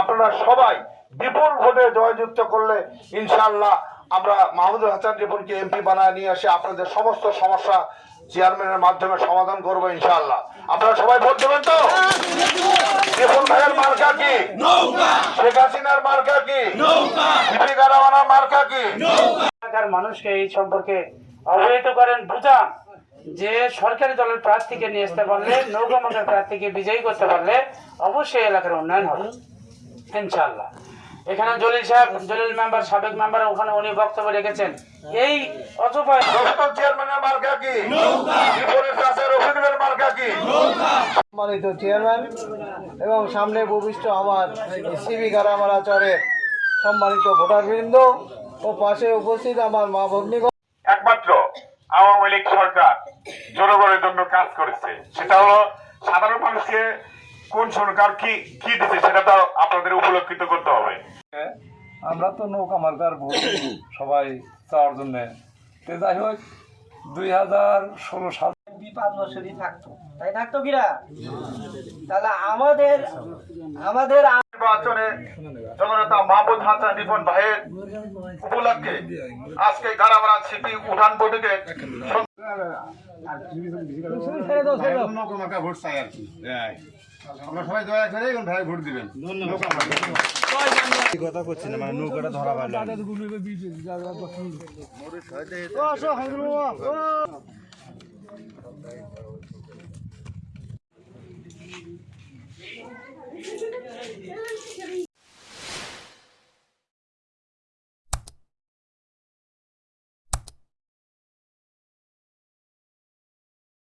আপনারা সবাই বিপুল ভোটে জয়যুক্ত করলে ইনশাল্লাহ আমরা মাহমুদুল হাসান রিপনকে এমপি বানায় নিয়ে এসে আপনাদের সমস্ত সমস্যা চেয়ারম্যানের মাধ্যমে সমাধান করব ইনশাল্লাহ আপনারা সবাই ভোট দেবেন তো? রিপন ভাইয়ের মার্কা কি? শেখ হাসিনার মার্কা কি? দীপিকা রাওয়ানার মার্কা কি? মানুষকে এই সম্পর্কে অবহিত করেন বুঝান যে সরকারি দলের প্রার্থীকে নিয়ে আসতে পারলে নৌকা মার্কার প্রার্থীকে বিজয়ী করতে পারলে অবশ্যই এলাকার উন্নয়ন হবে। ইনশাল্লাহ এখানে জলিল সাহেব জলিল মেম্বার সাবেক মেম্বার ওখানে উনি বক্তব্য রেখেছেন। এই অথবা চেয়ারম্যানের কি? রিপনের মার্কা কি? সম্মানিত চেয়ারম্যান এবং সামনে ভূমিষ্ঠ আমার সিবি গারামারা চরের সম্মানিত ভোটারবৃন্দ ও পাশে উপস্থিত আমার মা ভগ্নিগণ একমাত্র আওয়ামী লীগ সরকার জনগণের জন্য কাজ করেছে। সেটা হলো সাধারণ মানুষকে কোন সরকার কি কি দিচ্ছে সেটা তো আপনাদের উপলক্ষিত করতে হবে। আমরা তো নৌকা মার্কার ভোট সবাই চাওয়ার জন্য। তো যাই হোক দুই হাজার ষোলো সাল পাঁচ বছরই থাকতো। তাই থাকতো কিরা? তাহলে আমাদের আমাদের নির্বাচনে জননেতা মাহমুদ হাসান রিপন ভাইয়ের উপলক্ষে আজকে গারামারা সিটি উঠান বৈঠকে আমরা সবাই দয়া করে এখন ভাই ভোট দিবেন কথা করছি না মানে নৌকাটা ধরা পারলাম